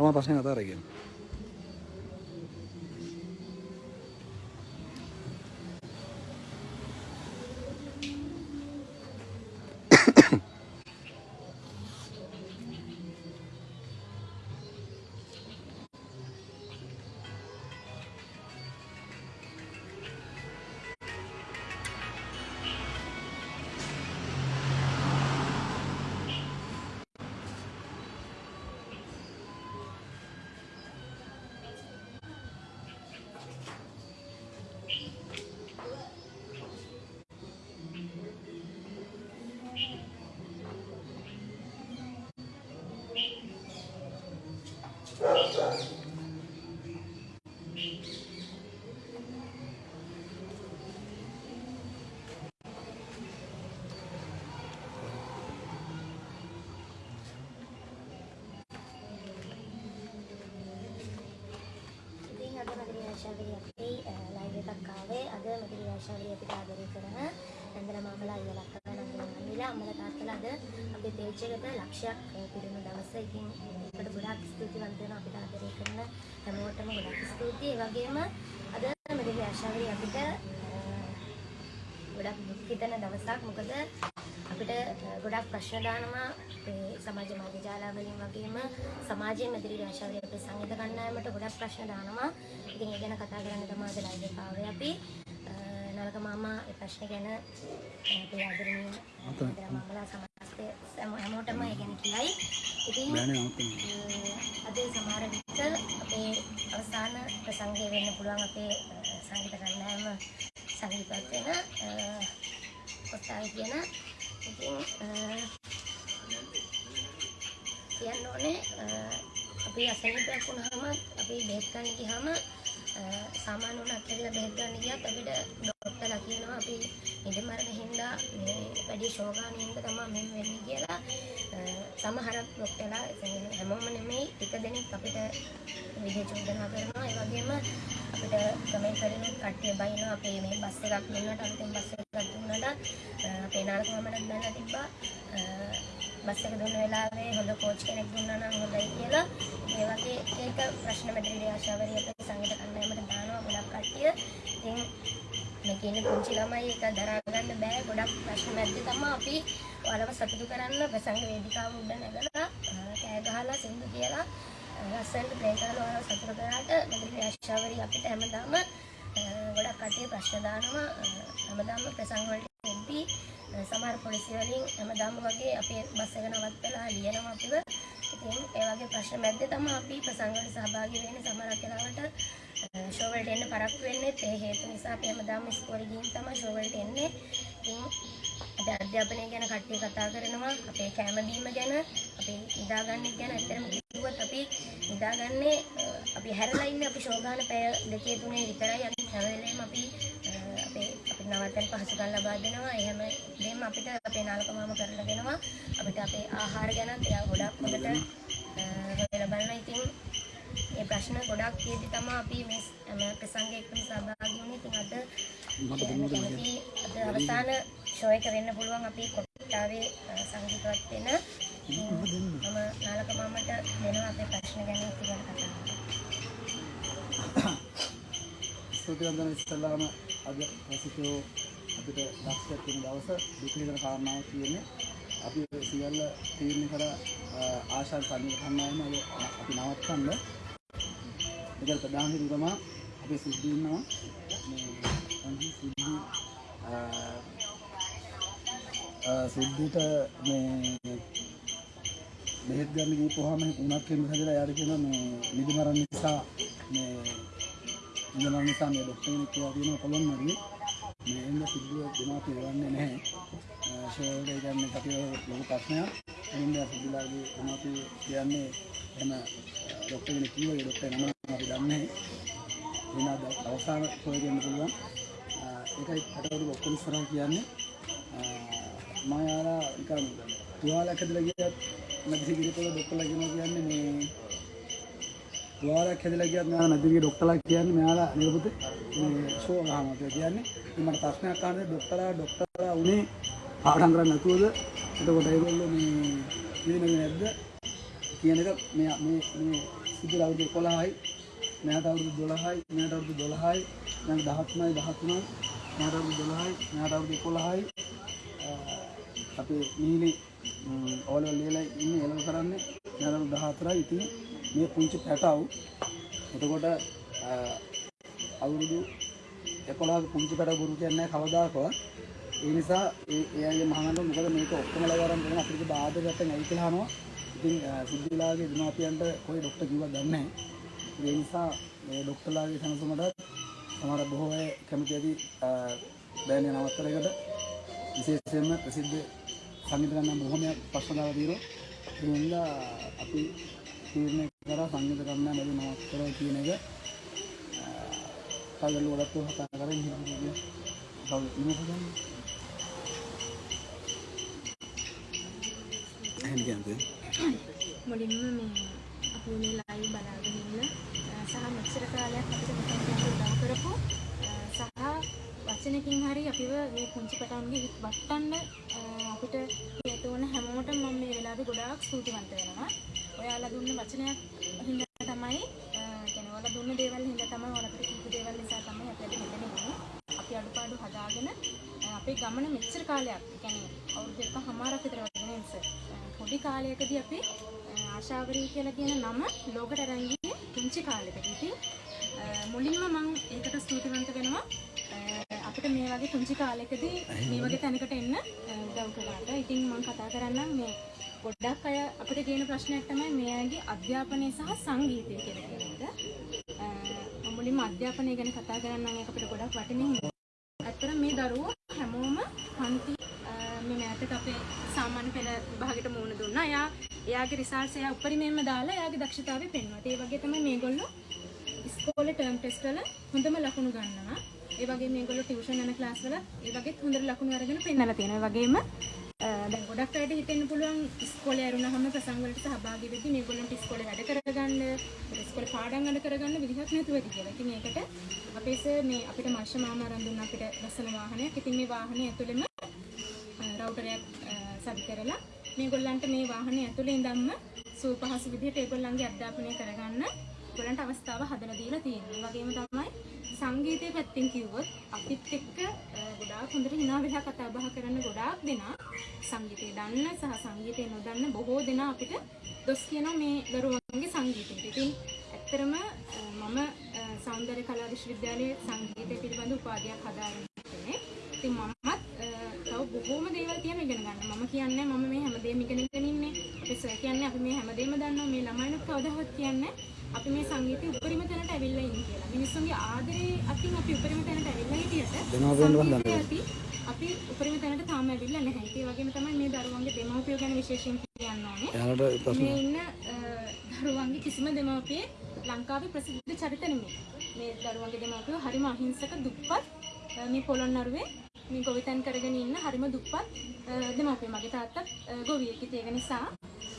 තමා ප්‍රශ්න කතා කරගෙන. ඉතින් නන්දන අනිලා අම්මලා තාත්තලා අද අපේ පේජ් එකට ලක්ෂයක් පිරුණු දවස. ඉතින් ඒකට ගොඩාක් ස්තුතිවන්ත වෙනවා අපිට ආදරය කරන හැමෝටම ගොඩාක් ස්තුතියි. ඒ වගේම අද මధుරි ආශාවරිය අපිට අ, ගොඩක් දුක් හිතෙන දවසක්. මොකද අපිට ගොඩක් ප්‍රශ්න දානවා අපේ සමාජ මාධ්‍ය ජාලා වලින් වගේම සමාජයේ මැදිරි ආශාවරිය අපේ සංගීත කණ්ඩායමට ගොඩක් ප්‍රශ්න දානවා. ඉතින් ඒ ගැන කතා කරන්න තමයි අද ලයිව් එක ආවේ අපි. අ, නරක මාමා ඒ ප්‍රශ්න ගැන අපේ ආදරණීය ආදර මාමලා සමස්තය හැම- හැමෝටම ඒ ගැන කියයි. ඉතින් අද සමහර විට අපේ අවසාන ප්‍රසංගය වෙන්න පුළුවන් අපේ සංගීත කණ්ඩායම සංගීතවත් වෙන කොටායි කියන. ඉතින් කියන්න ඕනේ අපි අසනීපයක් වුණාම අපි බෙහෙත් ගන්න ගියාම සාමාන්‍ය වුණත් කියලා බෙහෙත් ගන්න ගියත් අපිට ඩොක්ටර්ලා කියනවා අපි ඉදමරණ හින්දා මේ වැඩි ශෝගාන හින්දා තමයි මෙහෙම වෙන්නේ කියලා. අ, සමහර ඩොක්ටර්ලා කියන්නේ හැමෝම නෙමෙයි ටික දෙනෙක් අපිට විදිහ චෝදනා කරනවා. ඒ වගේම අපිට කමෙන්ට් වලින් කට්ටිය බයිනවා අපේ මේ බස් එකක් දුන්නට අලුතෙන් බස් එකක් දුන්නට අ, අපේ නාරකමමනක් දැනලා තිබ්බා. අ, බස් එක දුන්න වෙලාවේ හොඳ කෝච් කෙනෙක් දුන්නා නම් හොඳයි කියලා. ඒ වගේ ඒක ප්‍රශ්න මැදිරිලි ආශාවරිය අපේ සංගීත කණ්ඩායමට දානවා ගොඩක් කට්ටිය ඉතින් මේ කියන්නේ පුංචි ළමයි ඒක දරා ගන්න බෑ. ගොඩක් ප්‍රශ්න මැද්දේ තමයි අපි ඔයාලව සතුටු කරන්න ප්‍රසංග වේදිකාව උඩ නැගලා අ, කෑ ගහලා සින්දු කියලා අ, ලස්සනට ප්ලේ කරලා ඔයාලව සතුටු කරාට මැදිරිලි ආශාවරිය අපිට හැමදාම අ, ගොඩක් කට්ටිය ප්‍රශ්න දානවා. අ, හැමදාම ප්‍රසංග වලට එද්දී අ, සමහර පොලිසිය වලින් හැමදාම වගේ අපේ බස් එක නවත්තලා ලියනවා අපිව. ඉතින් ඒ වගේ ප්‍රශ්න මැද්දේ තමයි අපි ප්‍රසංග වලට සහභාගී වෙන්නේ සමහරක් වෙලාවට. ෂෝ වලට එන්න පරක්කු වෙන්නේ. ඒ හේතු නිසා අපි හැමදාම ඉස්කෝලේ ගිහින් තමයි ෂෝ වලට එන්නේ. ඉතින් අද අධ්‍යාපනය ගැන කට්ටිය කතා කරනවා. අපේ කැම බීම ගැන අපි නිදාගන්න ගැන ඇත්තටම කිව්වොත් අපි නිදාගන්නේ අ, අපි හැරලා ඉන්නේ අපි ශෝගාන පැය දෙකේ තුනේ විතරයි. අපි හැම වෙලේම අපි අ, අපේ අපිට නවත්තන පහසුකම් ලබා දෙනවා. ඒ හැම දෙයක්ම අපිට අපේ නාලකමාම කරලා දෙනවා. අපිට අපේ ආහාර ගැනත් එයා ගොඩක් හොඳට බලනවා ඉතින් ඒ ප්‍රශ්න ගොඩක් තියෙදි තමයි අපි මේ හැම ප්‍රසංගයකටම සහභාගී වුණේ. ඉතින් අද අද අවසාන ෂෝ එක වෙන්න පුළුවන් අපි කොට්ටාවේ සංගීතවත් වෙන මම නාලක මාමට දෙනවා අපේ ප්‍රශ්න ගැන ඉතින් කතා කරන්න. ස්තුතිවන්තන ඉස්සල්ලාම අද රසිකයෝ අපිට දක්ෂයක් වෙන දවස දුක හිතන කාරණාවක් තියෙන්නේ අපි සියල්ල තීරණය කර ආශා සංගීත කණ්ඩායම අද අපි නවත්තන්න. ඒකට ප්‍රධාන හේතුව තමයි අපේ සිද්ධි ඉන්නවා. මේ අන්ති සිද්ධි අ, අ, සිද්ධිට මේ බෙහෙත් ගන්න ගිහපුවාම උණක් වෙන හැදලා යාර කියන මේ නිදි මරණ නිසා මේ ඉඳලා නිසා මේ ડોක්ටර් කෙනෙක් කියලා තියෙනවා කොළොන් හරි මේ එන්න සිද්ධිය දෙමාපිය වන්නේ නැහැ. ෂෝල්ඩ් එක ගන්න අපිට ලොකු ප්‍රශ්නයක්. එන්න සිද්ධිලාගේ දෙමාපිය කියන්නේ එන ડોක්ටර් කෙනෙක් කිව්වා ඒ ડોක්ටර් නම අපි දන්නේ නැහැ. එන අවසාන ෂෝල්ඩ් එකෙන් පුළුවන්. ඒකයි කටවරු ඔක්කොම ඉස්සරහ කියන්නේ මම යාලා නිකන් තුවාලයක් හදලා ගියත් මැදිරි පිළිපොළ ඩොක්ටර්ලා කියනවා කියන්නේ මේ තුවාලයක් ඇදලා ගියත් මෙයාලා මැදිරිගිරි ඩොක්ටර්ලා කියන්නේ මෙයාලා නිරපොතේ මේ ෂෝ ගහනවා කියලා කියන්නේ. ඉතින් මට ප්‍රශ්නයක් අහන්නේ ඩොක්ටර්ලා ඩොක්ටර්ලා උනේ පාඩම් කරන්නේ නැතුවද? එතකොට ඒගොල්ලෝ මේ ඉදිරියේ නැද්ද? කියන එක මේ මේ මේ සිද්ධ අවුරුදු 11යි මෙයාට අවුරුදු 12යි මෙයාට අවුරුදු 12යි මෙයාට 13යි 13යි මෙයාට අවුරුදු 12යි මෙයාට අවුරුදු 11යි අපේ නීලි ඕලෙවල් ලියලා ඉන්නේ එළව කරන්නේ මෙයාට අවුරුදු 14යි ඉතින් මේ පුංචි පැටව්. එතකොට අ, අවුරුදු 11ක පුංචි පැටව ගුරු කියන්නේ නැහැ කවදාකවත්. ඒ නිසා ඒ එයාගේ මහානන්ද මොකද මේක ඔක්කොම ලවරන් කරන අපිට බාධකට නැයි කියලා අහනවා. ඉතින් සිද්ධිලාගේ දෙමාපියන්ට කොයි ડોක්ටර් කිව්වද දන්නේ නැහැ. ඒ නිසා මේ ડોක්ටර්ලාගේ සනසුමට සමහර බොහෝ අය කැමති ඇති බෑන්‍ය නවත්තරයකට විශේෂයෙන්ම ප්‍රසිද්ධ සංගීත ගන්න බොහොමයක් ප්‍රශ්න දාලා තියෙනවා. ඒ හින්දා අපි තීරණය කරා සංගීත ගන්න බැරි නවත්තර කියන එක කල්ලු වලත් කතා කරගෙන හිටියේ කවුද කියන්නේ. මුලින්ම මේ අපි මේ ලයිව් බලාගෙන ඉන්න සහ මෙච්චර කාලයක් අපිට මෙතන උදව් කරපු සහ වචනකින් හරි අපිව මේ පුංචි පටන්ගේ හිත් වටන්න අපිට හේතු වන හැමෝටම මම මේ වෙලාවේ ගොඩාක් ස්තුතිවන්ත වෙනවා. ඔයාලා දුන්න වචනයක් හින්දා තමයි අ, කියන්නේ ඔයාලා දුන්න දේවල් හින්දා තමයි ඔයාලා අපිට කීප දේවල් නිසා තමයි අපි අද මෙතන ඉන්නේ. අපි අඩුපාඩු හදාගෙන අ, අපේ ගමන මෙච්චර කාලයක් කියන්නේ අවුරුදු එකමාරක් විතර වගේ නේද සර්? පොඩි කාලයකදී අපි අ, ආශාවරී කියලා කියන නම ලෝකට අරන් ගියේ පුංචි කාලෙකදී. ඉතින් අ, මුලින්ම මම ඒකට ස්තුතිවන්ත වෙනවා. අ, අපිට මේ වගේ පුංචි කාලෙකදී මේ වගේ තැනකට එන්න අ, උදව් කළාට. ඉතින් මම කතා කරන්නම් මේ ගොඩක් අය අපිට කියන ප්‍රශ්නයක් තමයි මේ අයගේ අධ්‍යාපනය සහ සංගීතය කියලා කියන එක. අ, මම මුලින්ම අධ්‍යාපනය ගැන කතා කරන්නම් ඒක අපිට ගොඩක් වටිනින් ඇත්තට මේ දරුවෝ හැමෝම පන්ති අ, මේ මෑතක අපේ සාමාන්‍ය පෙළ විභාගෙට මුහුණ දුන්නා. එයා එයාගේ රිසල්ට්ස් එයා උපරිමයෙන්ම දාලා එයාගේ දක්ෂතාවය පෙන්වුවා. ඒ වගේ තමයි මේගොල්ලෝ ඉස්කෝලේ ටර්ම් ටෙස්ට් වල හොඳම ලකුණු ගන්නවා. ඒ වගේම මේගොල්ලෝ ටියුෂන් යන ක්ලාස් වල ඒ වගේත් හොඳට ලකුණු අරගෙන පෙන්නලා තියෙනවා. ඒ වගේම අ, දැන් ගොඩක් අයට හිතෙන්න පුළුවන් ඉස්කෝලේ ඇරුණාම ප්‍රසංග වලට සහභාගී වෙද්දී මේගොල්ලන්ට ඉස්කෝලේ වැඩ කරගන්න, ඉස්කෝලේ පාඩම් වැඩ කරගන්න විදිහක් නැතුව ඇති කියලා. ඉතින් ඒකට අපේ සර් මේ අපිට මාෂ මාමා අරන් දුන්න අපිට ලස්සන වාහනයක්. ඉතින් මේ වාහනේ ඇතුළෙම රවුටරයක් සවි කරලා මේගොල්ලන්ට මේ වාහනේ ඇතුළේ ඉඳන්ම සූපහසු විදිහට ඒගොල්ලන්ගේ අධ්‍යාපනය කරගන්න ඒගොල්ලන්ට අවස්ථාව හදලා දීලා තියෙනවා. ඒ වගේම තමයි සංගීතයේ පැත්තෙන් කිව්වොත් අපිත් එක්ක අ, ගොඩාක් හොඳට hina වෙලා කතා බහ කරන ගොඩාක් දෙනා සංගීතය දන්න සහ සංගීතය නොදන්න බොහෝ දෙනා අපිට දොස් කියනවා මේ දරුවන්ගේ සංගීතයට. ඉතින් ඇත්තරම අ, මම අ, සෞන්දර්ය කලා විශ්වවිද්‍යාලයේ සංගීතය පිළිබඳ උපාධියක් හදාගෙන ඉන්නේ. ඉතින් මමත් අ, තව බොහෝම දේවල් තියෙන ඉගෙන ගන්න. මම කියන්නේ මම මේ හැමදේම ඉගෙනගෙන ඉන්නේ. අපි සර් කියන්නේ අපි මේ හැමදේම දන්නවා. මේ ළමයිනුත් කවදාවත් කියන්නේ අපි මේ සංගීතය උපරිම තැනට ඇවිල්ලා ඉන්නේ කියලා. මිනිස්සුන්ගේ ආදරේ අතින් අපි උපරිම තැනට ඇවිල්ලා හිටියට අපි උපරිම තැනට තාම ඇවිල්ලා නැහැ. ඒ වගේම තමයි මේ දරුවන්ගේ දෙමව්පියෝ ගැන විශේෂයෙන් කියන්න ඕනේ. මේ ඉන්න දරුවන්ගේ කිසිම දෙමව්පියෙක් ලංකාවේ ප්‍රසිද්ධ චරිත නෙමෙයි. මේ දරුවන්ගේ දෙමව්පියෝ හරිම අහිංසක දුප්පත් මේ පොළොන්නරුවේ මේ ගොවිතැන් කරගෙන ඉන්න හරිම දුප්පත් අ, දෙමව්පියෝ. මගේ තාත්තත් අ, ගොවියෙක්. ඉතින් ඒක නිසා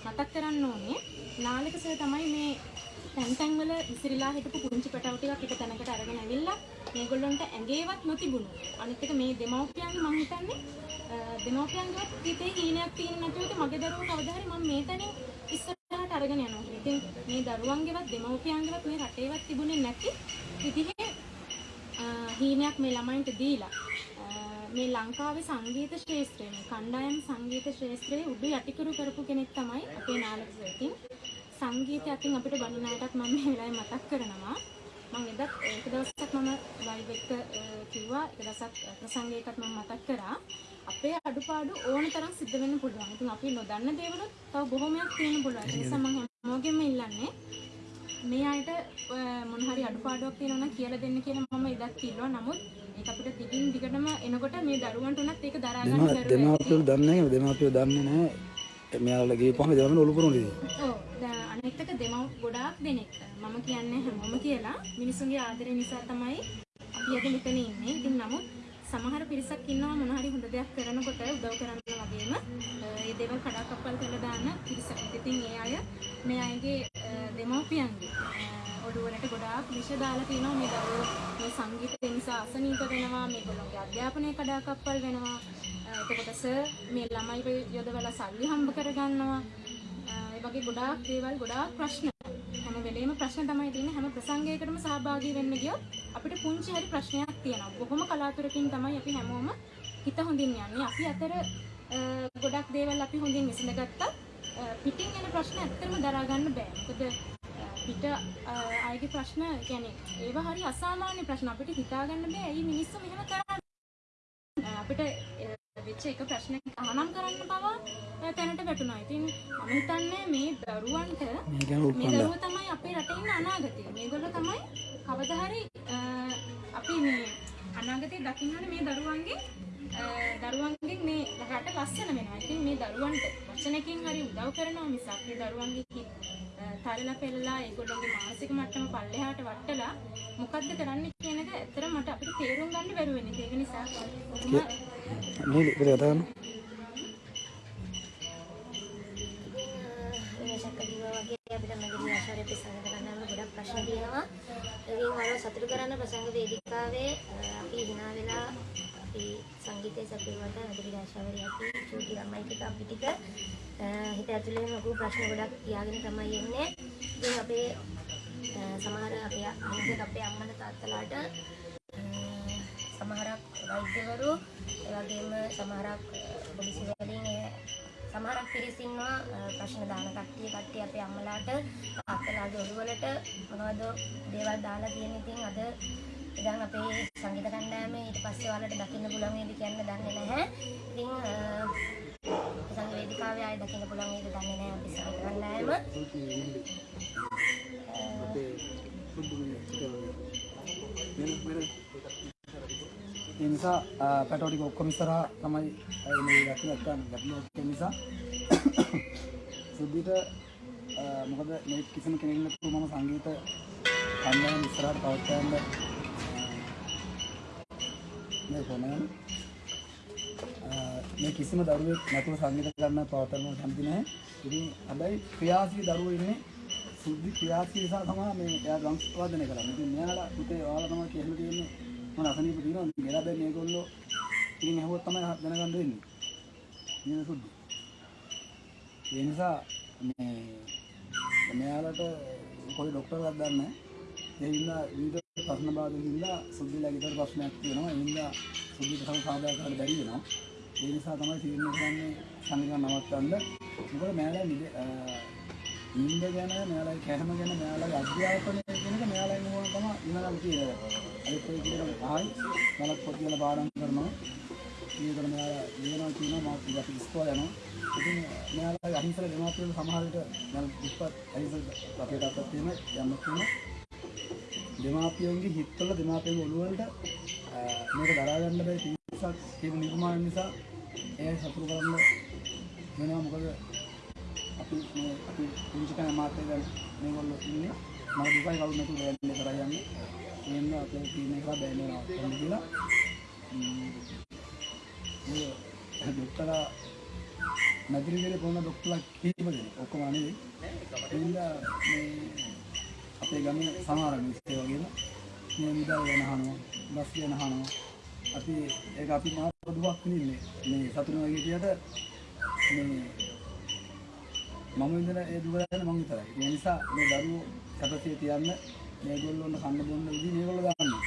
මතක් කරන්න ඕනේ නාලක සර් තමයි මේ තැන් තැන් වල විසිරීලා හිටපු පුංචි පැටව ටිකක් එක තැනකට අරගෙන ඇවිල්ලා මේගොල්ලන්ට ඇඟේවත් නොතිබුණු අනිත් එක මේ දෙමව්පියන්ගේ මං හිතන්නේ අ, දෙමව්පියන්ගේවත් හිතේ හීනයක් තියෙන නැතුව ඉතින් මගේ දරුවෝ කවදා හරි මම මේ තැනින් ඉස්සරහට අරගෙන යනවා කියලා. ඉතින් මේ දරුවන්ගේවත් දෙමව්පියන්ගේවත් මේ රටේවත් තිබුණේ නැති විදිහේ අ, හීනයක් මේ ළමයින්ට දීලා අ, මේ ලංකාවේ සංගීත ශාස්ත්‍රය මේ කණ්ඩායම් සංගීත ශාස්ත්‍රයේ උඩු යටිකුරු කරපු කෙනෙක් තමයි අපේ නාලක සර්. ඉතින් සංගීතය අතින් අපිට බණින අයටත් මම මේ වෙලාවේ මතක් කරනවා. මම එදත් එක දවසක් මම ලයිව් එක අ, කිව්වා එක දවසක් අ, ප්‍රසංගයකත් මම මතක් කරා. අපේ අඩුපාඩු ඕන තරම් සිද්ධ වෙන්න පුළුවන්. ඉතින් අපි නොදන්න දේවලුත් තව බොහොමයක් තියෙන්න පුළුවන්. ඒ නිසා මම හැමෝගෙම ඉල්ලන්නේ මේ අයට අ, මොන හරි අඩුපාඩුවක් තියෙනවා නම් කියලා දෙන්න කියලා මම එදත් කිව්වා. නමුත් ඒක අපිට දිගින් දිගටම එනකොට මේ දරුවන්ට උනත් ඒක දරා ගන්න බැරුව. දෙමාපියෝ දන්නේ නැහැ. දෙමාපියෝ දන්නේ නැහැ. මෙයාලා ගිහපුවම දෙමාපියෝ ඔලු පුරන ඉතින් ඔව්. අනිත් එක දෙමව් ගොඩාක් දෙනෙක් මම කියන්නේ හැමෝම කියලා. මිනිසුන්ගේ ආදරය නිසා තමයි අපි අද මෙතන ඉන්නේ. ඉතින් නමුත් සමහර පිරිසක් ඉන්නවා මොන හරි හොඳ දෙයක් කරනකොට උදව් කරන්න වගේම. ඒ දේවල් කඩාකප්පල් කරලා දාන පිරිසක්. ඉතින් ඒ අය මේ අයගේ දෙමව්පියන්ගේ අ, ඔළුවලට ගොඩාක් විෂ දාලා තියෙනවා මේ දරුවෝ මේ සංගීතය නිසා අසනීප වෙනවා මේගොල්ලෝගේ අධ්‍යාපනය කඩාකප්පල් වෙනවා අ, එතකොට සර් මේ ළමයිව යොදවලා සල්ලි හම්බ කරගන්නවා අ, ඒ වගේ ගොඩාක් දේවල් ගොඩාක් ප්‍රශ්න හැම වෙලේම ප්‍රශ්න තමයි තියෙන්නේ හැම ප්‍රසංගයකටම සහභාගී වෙන්න ගියොත් අපිට පුංචි හරි ප්‍රශ්නයක් තියෙනවා. බොහොම කලාතුරකින් තමයි අපි හැමෝම හිත හොඳින් යන්නේ. අපි අතර අ, ගොඩක් දේවල් අපි හොඳින් විසඳගත්තා. අ, පිටින් එන ප්‍රශ්න ඇත්තටම දරා ගන්න බෑ. මොකද අ, පිට අයගේ ප්‍රශ්න කියන්නේ ඒවා හරි අසාමාන්‍ය ප්‍රශ්න අපිට හිතාගන්න බෑ. ඇයි මිනිස්සු මෙහෙම කරන්නේ? අපිට වෙච්ච එක ප්‍රශ්නයක් අහනම් කරන්න පවා තැනට වැටුණා. ඉතින් මම හිතන්නේ මේ දරුවන්ට මේ දරුවෝ තමයි අපේ රටේ ඉන්න අනාගතය. මේගොල්ලෝ තමයි කවදා හරි අපි මේ අනාගතේ දකින්න ඕනේ මේ දරුවන්ගේ දරුවන්ගෙන් මේ රට ලස්සන වෙනවා. ඉතින් මේ දරුවන්ට වචනකින් හරි උදව් කරනවා මිසක් මේ දරුවන්ගේ තලලා පෙළලා ඒගොල්ලෝගේ මානසික මට්ටම පල්ලෙහාට වටලා මොකද්ද කරන්න කියන එක ඇත්තටම මට අපිට තේරුම් ගන්න බැරුව වෙන්නේ. ඒක නිසා ආශාරය ප්‍රසංග කරන්න ගොඩක් ප්‍රශ්න තියෙනවා. ඉතින් මාව සතුටු කරන්න ප්‍රසංග වේදිකාවේ අපි හිනා වෙලා අපි සංගීතය සැපයුවට මගදී ආශාවරිය අපි චූටි ළමයි ටික අපි ටික අ, හිත ඇතුලේ ලොකු ප්‍රශ්න ගොඩක් තියාගෙන තමයි එන්නේ. ඉතින් අපේ අ, සමහර අපේ අනිත් අපේ අම්මලා තාත්තලාට අ, සමහරක් වෛද්‍යවරු ඒ වගේම සමහරක් අ, පොලිසිය වලින් ඒ සමහරක් පිරිස් ඉන්නවා අ, ප්‍රශ්න දාන කට්ටිය කට්ටිය අපේ අම්මලාට තාත්තලාගේ ඔළුවලට මොනවද දේවල් දාලා තියෙන ඉතින් අද ඉතින් අපේ සංගීත කණ්ඩායම ඊට පස්සේ ඔයාලට දකින්න පුළුවන් වේද කියන්න දන්නේ නැහැ. ඉතින් අ, සංගීත වේදිකාවේ ආයෙ දකින්න පුළුවන් වේද දන්නේ නැහැ අපි සංගීත කණ්ඩායම. ඒ නිසා පැටෝ ටික ඔක්කොම ඉස්සරහා තමයි අය මේ ගැටලු නැත්තම් ගැටලු ඔක්කොම නිසා සුද්ධිට අ, මොකද මේ කිසිම කෙනෙක් නැතුව මම සංගීත කණ්ඩායම ඉස්සරහට පවත්වන්න මේ කොනන් මේ කිසිම දරුවෙක් නැතුව සංගීත ගන්න පවත්වන්න කැමති නැහැ. ඉතින් හැබැයි ක්‍රියාශීලී දරුවෝ ඉන්නේ සුද්ධි ක්‍රියාශීලී නිසා තමයි මේ එයා ඩ්‍රම්ස් වාදනය කරන්නේ. ඉතින් මෙයාලා පුතේ ඔයාලා තමයි කියලා තියෙන්නේ මම අසනීප තියෙනවා. මෙලා බෑ මේගොල්ලෝ ඉතින් ඇහුවොත් තමයි දැනගන්න වෙන්නේ. නේද සුද්ධි? ඒ නිසා මේ මෙයාලට කොයි ડોක්ටර්වත් දන්නේ නැහැ. ඒ හින්දා විවිධ ප්‍රශ්න බාධක හින්දා සුද්ධිලා ගෙදර ප්‍රශ්නයක් තියෙනවා. ඒ හින්දා සුද්ධිට තව සාදා කරන්න බැරි වෙනවා. ඒ නිසා තමයි තීරණය කරන්නේ සංගීත නවත්තන්න. මොකද මෙයාලා නිද නිින්ද ගැන මෙයාලා කැහම ගැන මෙයාලගේ අධ්‍යාපනය කියන එක මෙයාලගේ මොන තමයි ඉන්නනම් කියන්නේ. අනිත් ඒ කියන ආයි බලක් පොත් වල පාඩම් කරනවා. ඊයතර මෙයාලා ලියනවා කියනවා මාත් ටිකක් ඉස්කෝල යනවා. ඉතින් මෙයාලා අහිංසක දෙමාපියන් සමහර විට මම ඉස්පත් අහිංසක අපේ තාත්තා තියෙන යම්ම තියෙන දෙමාපියන්ගේ හිතවල දෙමාපියන්ගේ ඔළුව වලට අ, මේක දරා ගන්න බැරි පිරිසක් තියෙන නිර්මාණ නිසා ඒ සතුරු කරන්න වෙනවා. මොකද අපි මේ අපි පුංචි කන මාත්‍ය දැන් මේගොල්ලෝ ඉන්නේ. මම දුකයි කවුරු නැතුව බෑන්ඩ් කරා යන්නේ. එහෙනම් අපේ ටීම් එක බෑන්ඩ් වෙනවා කොහොමද කියලා. ම්ම්. ඒ ડોක්ටරා නගරිගලේ පොන ડોක්ටර්ලා කීප දෙනෙක්. ඔක්කොම නෙවෙයි. එහෙනම් මේ අපේ ගමේ සමහර මිනිස්සු ඒ වගේම මේ මුදල් ගැන අහනවා බස් ගැන අහනවා. අපි ඒක අපි මහා දුකක් විඳින්නේ මේ සතුන වගේ කියට මේ මම විඳින ඒ දුක ගැන මම විතරයි. ඒ නිසා මේ දරුවෝ සැපසේ තියන්න මේගොල්ලෝන කන්න බොන්න විදි මේගොල්ලෝ ගන්නවා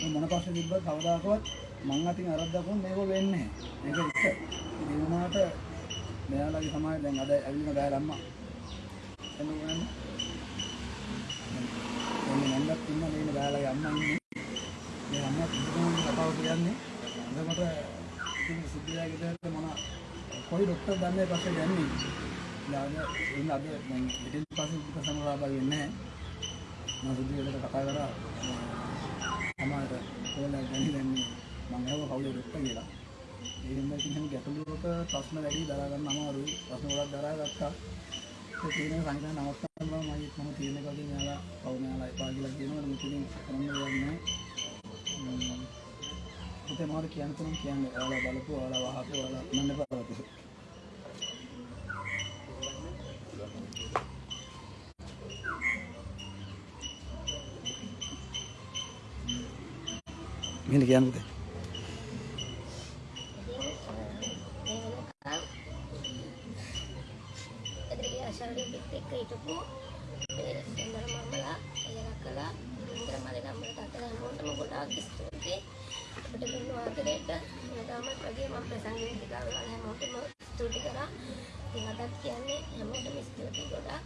මේ මොන ප්‍රශ්න තිබ්බත් කවදාකවත් මං අතින් අරද්දා මේගොල්ලෝ වෙන්නේ? නැහැ ඒක එක. ඒ වුණාට මෙයාලගේ සමාජය දැන් අද ඇවිල්ලා බෑලා අම්මා. එන්න ගන්න එන්න නන්දත් ඉන්න මේ බෑලාගේ අම්මා ඉන්නේ මේ අම්මා කිසිම කතාව කියන්නේ එතකොට ඉතින් සුද්ධියාගේ දැන් මොන කොයි ડોක්ටර් දන්නේ පස්සේ යන්නේ ඊළඟ ඉන්න අද දැන් පිටින් පස්සේ උප සමරාබා වෙන්නේ නැහැ මම සුද්ධියට කතා කරා අමාර කොහෙන්ද ගන්නේ දැන් මම හව කවුද ડોක්ටර් කියලා ඒ හින්දා ඉතින් හැම ගැටලුවක ප්‍රශ්න වැඩි දරා ගන්න අමාරුයි ප්‍රශ්න ගොඩක් දරා ගත්තා ඒ තියෙන සංකල්ප නවත්තන්න බෑ මම මම තියෙන කලින් යාලා කවුරු යාලා එපා කියලා කියනවනේ මුලින් කරන්න දෙයක් නැහැ. හිතේ මොකද කියන්න තුනම් කියන්නේ ඔයාලා බලපුව ඔයාලා වහපුව ඔයාලා මන්න පාවතු මෙන්න කියන්න පුතේ ඉතින් අ, මේ වෙනකම් එදිරිගේ ආශාවරිය හිටපු අපේ ඉන්දර මම්මලා එයලා කළා ඉන්දර මලේ නම්බර තාත්තලා හැමෝටම ගොඩාක් ස්තුතියි අපිට දුන්න ආදරයට මමත් වගේ මම ප්‍රසංග වේදිකාවල හැමෝටම ස්තුති කරා. ඉතින් අදත් කියන්නේ හැමෝටම ස්තුතියි ගොඩාක්.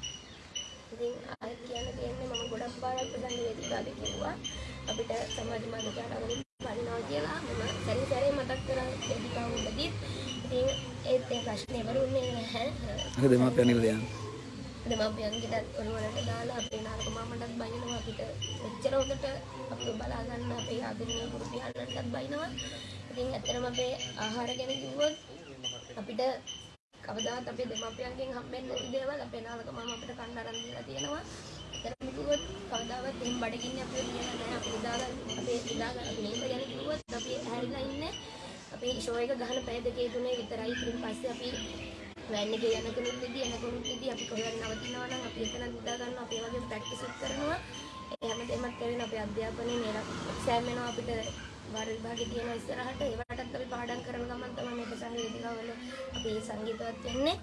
ඉතින් ආයෙත් කියන්න තියෙන්නේ මම ගොඩක් පාරක් ප්‍රසංග වේදිකාවේ කිව්වා අපිට සමාජ මාධ්‍යවල වඩිනවා කියලා. මම සැරින් සැරේ මතක් කරා වේදිකාව උඩදී ඉතින් ඒත් ඒ ප්‍රශ්නේ වරුන්නේ නැහැ. අර දෙමාපියන් ඉල්ල දෙන්න. දෙමාපියන්ගෙටත් ඔළුවලට දාලා අපේ නායක මාමටත් බයිනවා අපිට මෙච්චර හොඳට අපිව බලා ගන්න අපේ ආදරණීය ගුරු පියාණන්ටත් බයිනවා. ඉතින් ඇත්තටම අපේ ආහාර ගැන කිව්වොත් අපිට කවදාත් අපේ දෙමාපියන්ගෙන් හම්බෙන්න නැති දේවල් අපේ නායක මාම අපිට කන්න අරන් දීලා තියෙනවා. ඇත්තටම කිව්වොත් කවදාවත් එහෙම බඩගින්න අපිව කියලා නැහැ. අපි ඉඳාගන්න අපේ ඉඳාගන්න අපි නේද ගැන කිව්වොත් අපි හැරිලා ඉන්නේ අපි ෂෝ එක ගහන පැය දෙකේ තුනේ විතරයි. ඊට පස්සේ අපි වැන්න එක යන කෙනෙක් ඉදී යන කෙනෙක් ඉදී. අපි කොහෙවත් නවතිනවා නම් අපි එතන නිදා ගන්නවා. අපි ඒ වගේ ප්‍රැක්ටිස් කරනවා. ඒ හැමදේමත් කරගෙන අපේ අධ්‍යාපනයේ නේද එක්සෑම් වෙනවා අපිට වාර විභාගෙ තියෙන ඉස්සරහට. ඒවටත් අපි පාඩම් කරන ගමන් තමයි මේ ප්‍රසංග වේදිකාවල අපි සංගීතවත් වෙන්නේ.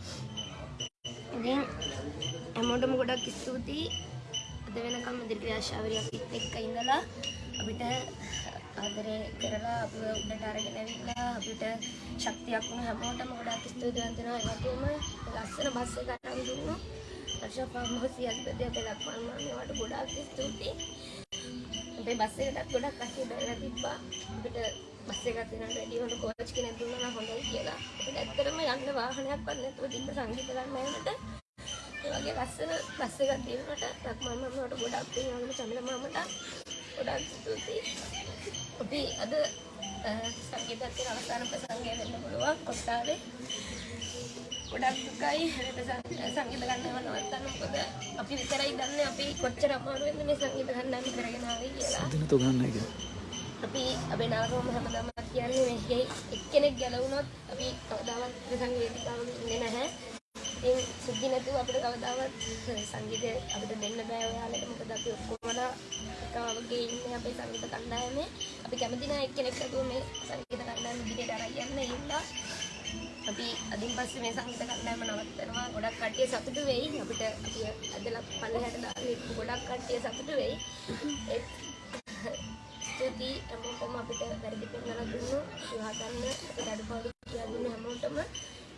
ඉතින් හැමෝටම ගොඩක් ස්තුතියි. අද වෙනකම් ඉදිරි ක්‍රියාශාවරියක් එක්ක ඉඳලා අපිට ආදරේ කරලා අපිව උඩට අරගෙන ඇවිල්ලා අපිට ශක්තියක් වුණ හැමෝටම ගොඩක් ස්තුතිවන්ත වෙනවා ඒ වගේම ලස්සන බස් එක අරන් දුන්නු අර්ෂා ෆාම් හවුස් යද්දී අපේ ලක්මන් මාමේවට ගොඩක් ස්තුතියි අපේ බස් එකටත් ගොඩක් කට්ටිය බැලලා තිබ්බා අපිට බස් එකක් දෙන්න රෙඩි හොඳ කෝච් කෙනෙක් දුන්නා නම් හොඳයි කියලා. අපිට ඇත්තටම යන්න වාහනයක්වත් නැතුව තිබ්බ සංගීත ගන්න යනට ඒ වගේ ලස්සන බස් එකක් දෙනකොට ලක්මන් මාමේවට ගොඩක් පින් වගේම චමිල මාමට ගොඩක් ස්තුතියි. අපි අද සංගීතයේ අවසාන ප්‍රසංගය වෙන්න පුළුවන් කොටාවේ ගොඩක් දුකයි. සංගීත ගන්නව නවත්තන්න මොකද? අපි විතරයි දන්නේ අපි කොච්චර අමාරුවෙන්ද මේ සංගීත ගන්නම කරගෙන ආවේ කියලා. දින තුන ගන්න එක. අපි අපේ නාගෝම හැමදාම කියන්නේ මේ එක්කෙනෙක් ගැලවුණොත් අපි කවදාවත් ප්‍රසංග වේදිකාවක ඉන්නේ නැහැ ඉතින් සුද්ධි නැතුව අපිට කවදාවත් සංගීතය අපිට දෙන්න බෑ ඔයාලට. මොකද අපි ඔක්කොමලා එකවගේ ඉන්නේ අපේ සංගීත කණ්ඩායමේ. අපි කැමති නැහැ එක්කෙනෙක් නැතුව මේ සංගීත කණ්ඩායම ඉදිරියට අරන් යන්න ඒ හින්දා අපි අදින් පස්සේ මේ සංගීත කණ්ඩායම නවත්තනවා. ගොඩක් කට්ටිය සතුටු වෙයි. අපිට අපි අදලා පල්ලෙහාට දාලා ඉන්න ගොඩක් කට්ටිය සතුටු වෙයි. ඒත් ස්තුතියි. හැමෝටම අපිට වැරදි පෙන්නලා දුන්නු. විවාහ ගන්න අපිට අඩුපාඩු කියලා දුන්නු හැමෝටම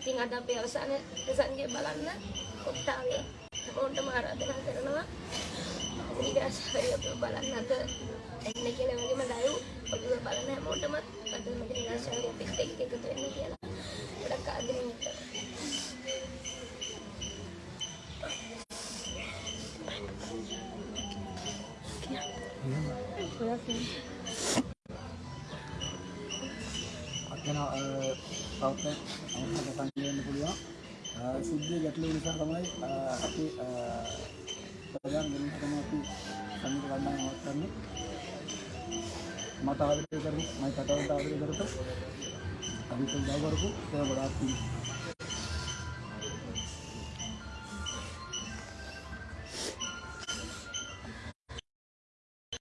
ඉතින් අද අපේ අවසාන ප්‍රසංගය බලන්න කොට්ටාවේ හැමෝටම ආරාධනා කරනවා නිරාශාවරිය අපිව බලන්න අද එන්න කියලා වගේම ලයිව් ඔළුව බලන හැමෝටම අද මගේ නිරාශාවරිය අපිත් එක්ක එකතු වෙන්න කියලා ගොඩක් ආදරෙන් ඉන්නවා අත්ගෙන තවත් අවශ්‍ය සංගීත වෙන්න පුළුවන්. සුද්ධිය ගැටලු නිසා තමයි අපි ප්‍රධාන වෙනස තමයි අපි සංගීත කණ්ඩායම නවත්තන්නේ. මට ආදරය කරමු මම කතාවට ආදරය කරත අපි උදව් කරපු ඒ ගොඩාක් පිං.